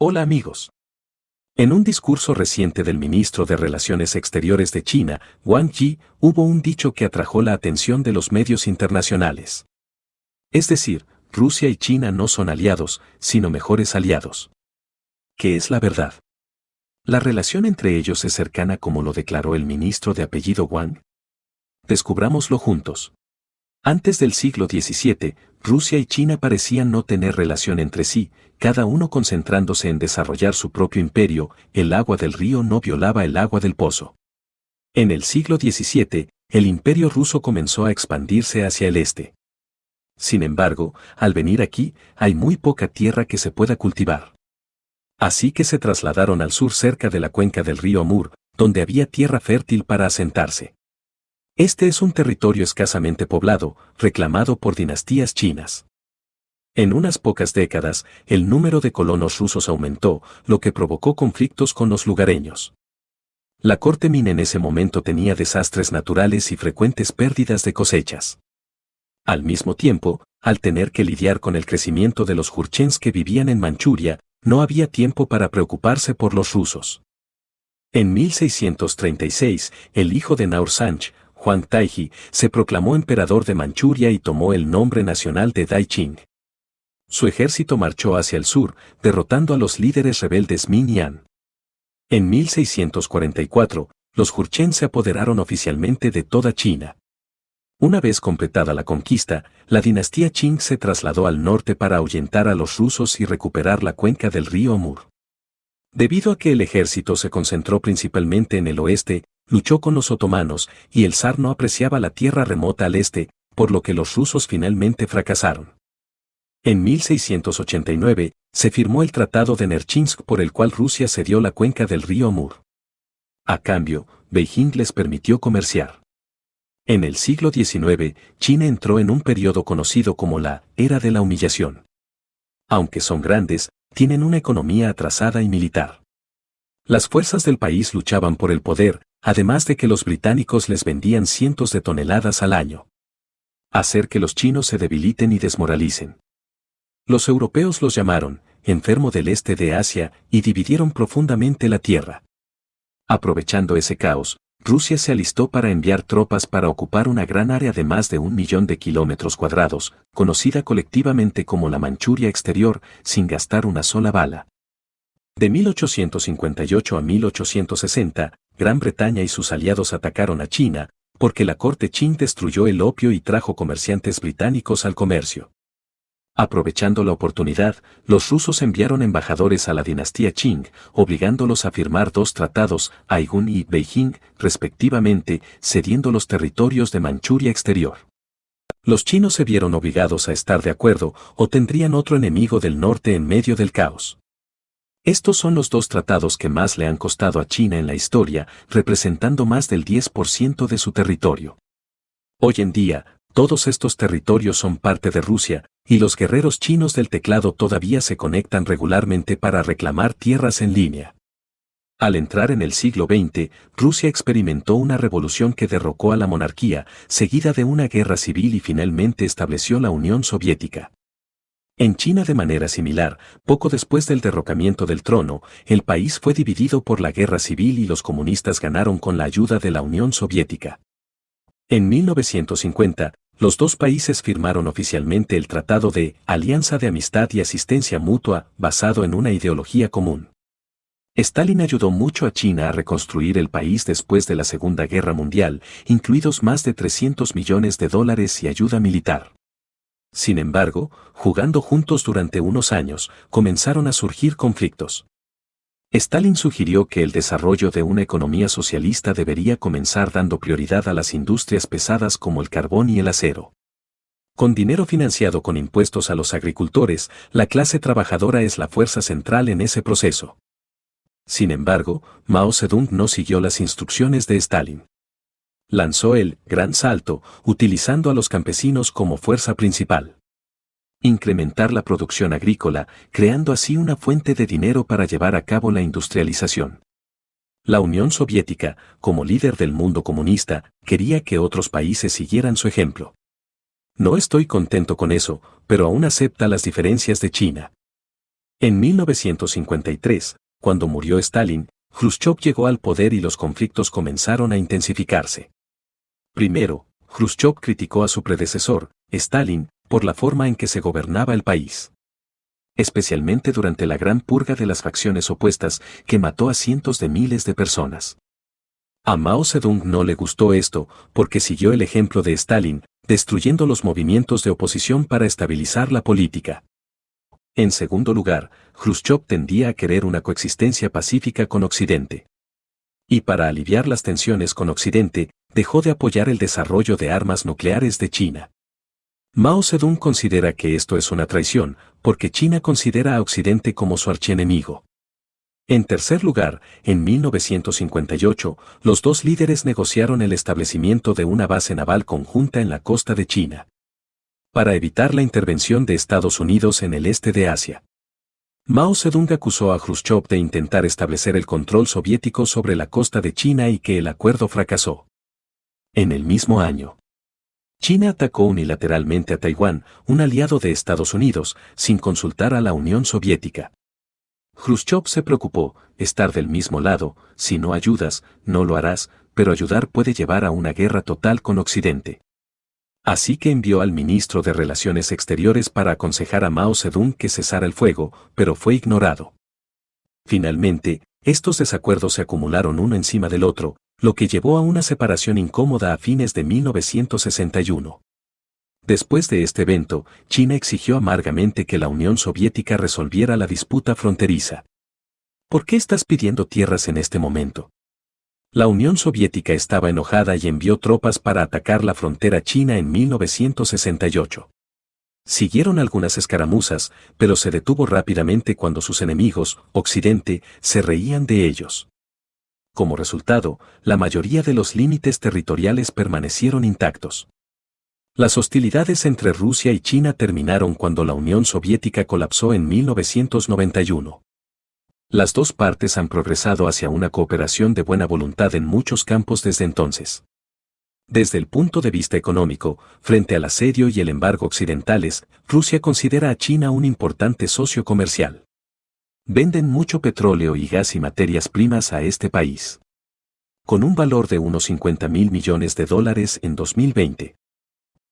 Hola amigos. En un discurso reciente del ministro de Relaciones Exteriores de China, Wang Yi, hubo un dicho que atrajo la atención de los medios internacionales. Es decir, Rusia y China no son aliados, sino mejores aliados. ¿Qué es la verdad? ¿La relación entre ellos es cercana como lo declaró el ministro de apellido Wang? Descubrámoslo juntos. Antes del siglo XVII, Rusia y China parecían no tener relación entre sí, cada uno concentrándose en desarrollar su propio imperio, el agua del río no violaba el agua del pozo. En el siglo XVII, el imperio ruso comenzó a expandirse hacia el este. Sin embargo, al venir aquí, hay muy poca tierra que se pueda cultivar. Así que se trasladaron al sur cerca de la cuenca del río Amur, donde había tierra fértil para asentarse. Este es un territorio escasamente poblado, reclamado por dinastías chinas. En unas pocas décadas, el número de colonos rusos aumentó, lo que provocó conflictos con los lugareños. La corte Min en ese momento tenía desastres naturales y frecuentes pérdidas de cosechas. Al mismo tiempo, al tener que lidiar con el crecimiento de los jurchens que vivían en Manchuria, no había tiempo para preocuparse por los rusos. En 1636, el hijo de Naur Juan Taiji, se proclamó emperador de Manchuria y tomó el nombre nacional de Daiqing. Su ejército marchó hacia el sur, derrotando a los líderes rebeldes Min Yan. En 1644, los Jurchen se apoderaron oficialmente de toda China. Una vez completada la conquista, la dinastía Qing se trasladó al norte para ahuyentar a los rusos y recuperar la cuenca del río Amur. Debido a que el ejército se concentró principalmente en el oeste, luchó con los otomanos, y el zar no apreciaba la tierra remota al este, por lo que los rusos finalmente fracasaron. En 1689, se firmó el Tratado de Nerchinsk por el cual Rusia cedió la cuenca del río Amur. A cambio, Beijing les permitió comerciar. En el siglo XIX, China entró en un periodo conocido como la Era de la Humillación. Aunque son grandes, tienen una economía atrasada y militar. Las fuerzas del país luchaban por el poder, además de que los británicos les vendían cientos de toneladas al año. Hacer que los chinos se debiliten y desmoralicen. Los europeos los llamaron, enfermo del este de Asia, y dividieron profundamente la tierra. Aprovechando ese caos, Rusia se alistó para enviar tropas para ocupar una gran área de más de un millón de kilómetros cuadrados, conocida colectivamente como la Manchuria exterior, sin gastar una sola bala. De 1858 a 1860, Gran Bretaña y sus aliados atacaron a China, porque la corte Qing destruyó el opio y trajo comerciantes británicos al comercio. Aprovechando la oportunidad, los rusos enviaron embajadores a la dinastía Qing, obligándolos a firmar dos tratados, Aigun y Beijing, respectivamente, cediendo los territorios de Manchuria exterior. Los chinos se vieron obligados a estar de acuerdo o tendrían otro enemigo del norte en medio del caos. Estos son los dos tratados que más le han costado a China en la historia, representando más del 10% de su territorio. Hoy en día, todos estos territorios son parte de Rusia, y los guerreros chinos del teclado todavía se conectan regularmente para reclamar tierras en línea. Al entrar en el siglo XX, Rusia experimentó una revolución que derrocó a la monarquía, seguida de una guerra civil y finalmente estableció la Unión Soviética. En China de manera similar, poco después del derrocamiento del trono, el país fue dividido por la guerra civil y los comunistas ganaron con la ayuda de la Unión Soviética. En 1950, los dos países firmaron oficialmente el Tratado de Alianza de Amistad y Asistencia Mutua, basado en una ideología común. Stalin ayudó mucho a China a reconstruir el país después de la Segunda Guerra Mundial, incluidos más de 300 millones de dólares y ayuda militar. Sin embargo, jugando juntos durante unos años, comenzaron a surgir conflictos. Stalin sugirió que el desarrollo de una economía socialista debería comenzar dando prioridad a las industrias pesadas como el carbón y el acero. Con dinero financiado con impuestos a los agricultores, la clase trabajadora es la fuerza central en ese proceso. Sin embargo, Mao Zedong no siguió las instrucciones de Stalin lanzó el Gran Salto, utilizando a los campesinos como fuerza principal. Incrementar la producción agrícola, creando así una fuente de dinero para llevar a cabo la industrialización. La Unión Soviética, como líder del mundo comunista, quería que otros países siguieran su ejemplo. No estoy contento con eso, pero aún acepta las diferencias de China. En 1953, cuando murió Stalin, Khrushchev llegó al poder y los conflictos comenzaron a intensificarse. Primero, Khrushchev criticó a su predecesor, Stalin, por la forma en que se gobernaba el país. Especialmente durante la gran purga de las facciones opuestas que mató a cientos de miles de personas. A Mao Zedong no le gustó esto porque siguió el ejemplo de Stalin, destruyendo los movimientos de oposición para estabilizar la política. En segundo lugar, Khrushchev tendía a querer una coexistencia pacífica con Occidente. Y para aliviar las tensiones con Occidente, dejó de apoyar el desarrollo de armas nucleares de China. Mao Zedong considera que esto es una traición, porque China considera a Occidente como su archienemigo. En tercer lugar, en 1958, los dos líderes negociaron el establecimiento de una base naval conjunta en la costa de China para evitar la intervención de Estados Unidos en el este de Asia. Mao Zedong acusó a Khrushchev de intentar establecer el control soviético sobre la costa de China y que el acuerdo fracasó. En el mismo año, China atacó unilateralmente a Taiwán, un aliado de Estados Unidos, sin consultar a la Unión Soviética. Khrushchev se preocupó, estar del mismo lado, si no ayudas, no lo harás, pero ayudar puede llevar a una guerra total con Occidente. Así que envió al ministro de Relaciones Exteriores para aconsejar a Mao Zedong que cesara el fuego, pero fue ignorado. Finalmente, estos desacuerdos se acumularon uno encima del otro, lo que llevó a una separación incómoda a fines de 1961. Después de este evento, China exigió amargamente que la Unión Soviética resolviera la disputa fronteriza. ¿Por qué estás pidiendo tierras en este momento? La Unión Soviética estaba enojada y envió tropas para atacar la frontera china en 1968. Siguieron algunas escaramuzas, pero se detuvo rápidamente cuando sus enemigos, Occidente, se reían de ellos. Como resultado, la mayoría de los límites territoriales permanecieron intactos. Las hostilidades entre Rusia y China terminaron cuando la Unión Soviética colapsó en 1991. Las dos partes han progresado hacia una cooperación de buena voluntad en muchos campos desde entonces. Desde el punto de vista económico, frente al asedio y el embargo occidentales, Rusia considera a China un importante socio comercial. Venden mucho petróleo y gas y materias primas a este país. Con un valor de unos 50 mil millones de dólares en 2020.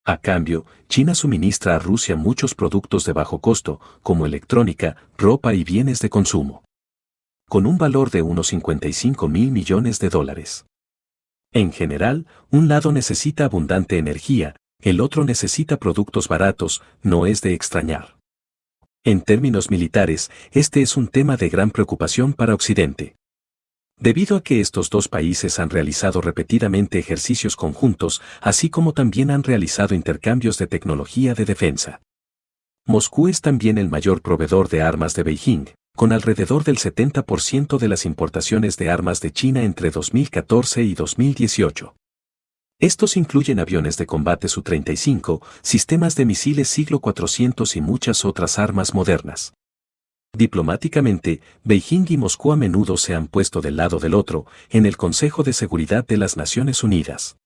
A cambio, China suministra a Rusia muchos productos de bajo costo, como electrónica, ropa y bienes de consumo con un valor de unos 55 mil millones de dólares. En general, un lado necesita abundante energía, el otro necesita productos baratos, no es de extrañar. En términos militares, este es un tema de gran preocupación para Occidente. Debido a que estos dos países han realizado repetidamente ejercicios conjuntos, así como también han realizado intercambios de tecnología de defensa. Moscú es también el mayor proveedor de armas de Beijing, con alrededor del 70% de las importaciones de armas de China entre 2014 y 2018. Estos incluyen aviones de combate Su-35, sistemas de misiles siglo 400 y muchas otras armas modernas. Diplomáticamente, Beijing y Moscú a menudo se han puesto del lado del otro en el Consejo de Seguridad de las Naciones Unidas.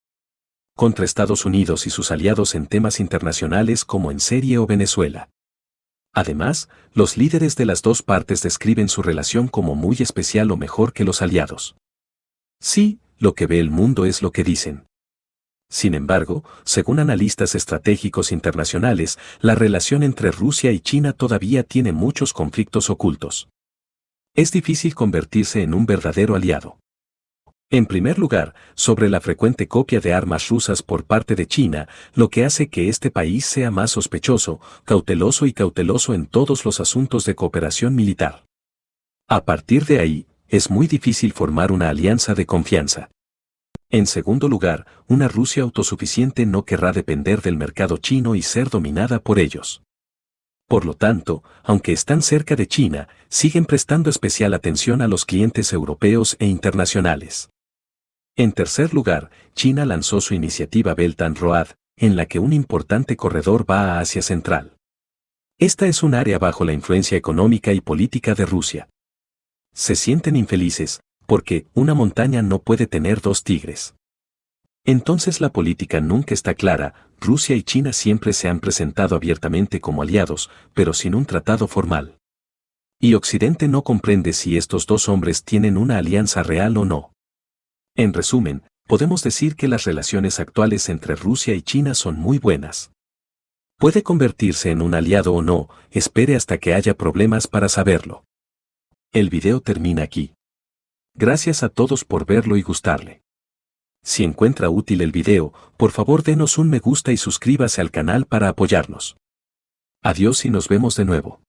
Contra Estados Unidos y sus aliados en temas internacionales como en Siria o Venezuela. Además, los líderes de las dos partes describen su relación como muy especial o mejor que los aliados. Sí, lo que ve el mundo es lo que dicen. Sin embargo, según analistas estratégicos internacionales, la relación entre Rusia y China todavía tiene muchos conflictos ocultos. Es difícil convertirse en un verdadero aliado. En primer lugar, sobre la frecuente copia de armas rusas por parte de China, lo que hace que este país sea más sospechoso, cauteloso y cauteloso en todos los asuntos de cooperación militar. A partir de ahí, es muy difícil formar una alianza de confianza. En segundo lugar, una Rusia autosuficiente no querrá depender del mercado chino y ser dominada por ellos. Por lo tanto, aunque están cerca de China, siguen prestando especial atención a los clientes europeos e internacionales. En tercer lugar, China lanzó su iniciativa Belt and Road, en la que un importante corredor va a Asia Central. Esta es un área bajo la influencia económica y política de Rusia. Se sienten infelices, porque una montaña no puede tener dos tigres. Entonces la política nunca está clara, Rusia y China siempre se han presentado abiertamente como aliados, pero sin un tratado formal. Y Occidente no comprende si estos dos hombres tienen una alianza real o no. En resumen, podemos decir que las relaciones actuales entre Rusia y China son muy buenas. Puede convertirse en un aliado o no, espere hasta que haya problemas para saberlo. El video termina aquí. Gracias a todos por verlo y gustarle. Si encuentra útil el video, por favor denos un me gusta y suscríbase al canal para apoyarnos. Adiós y nos vemos de nuevo.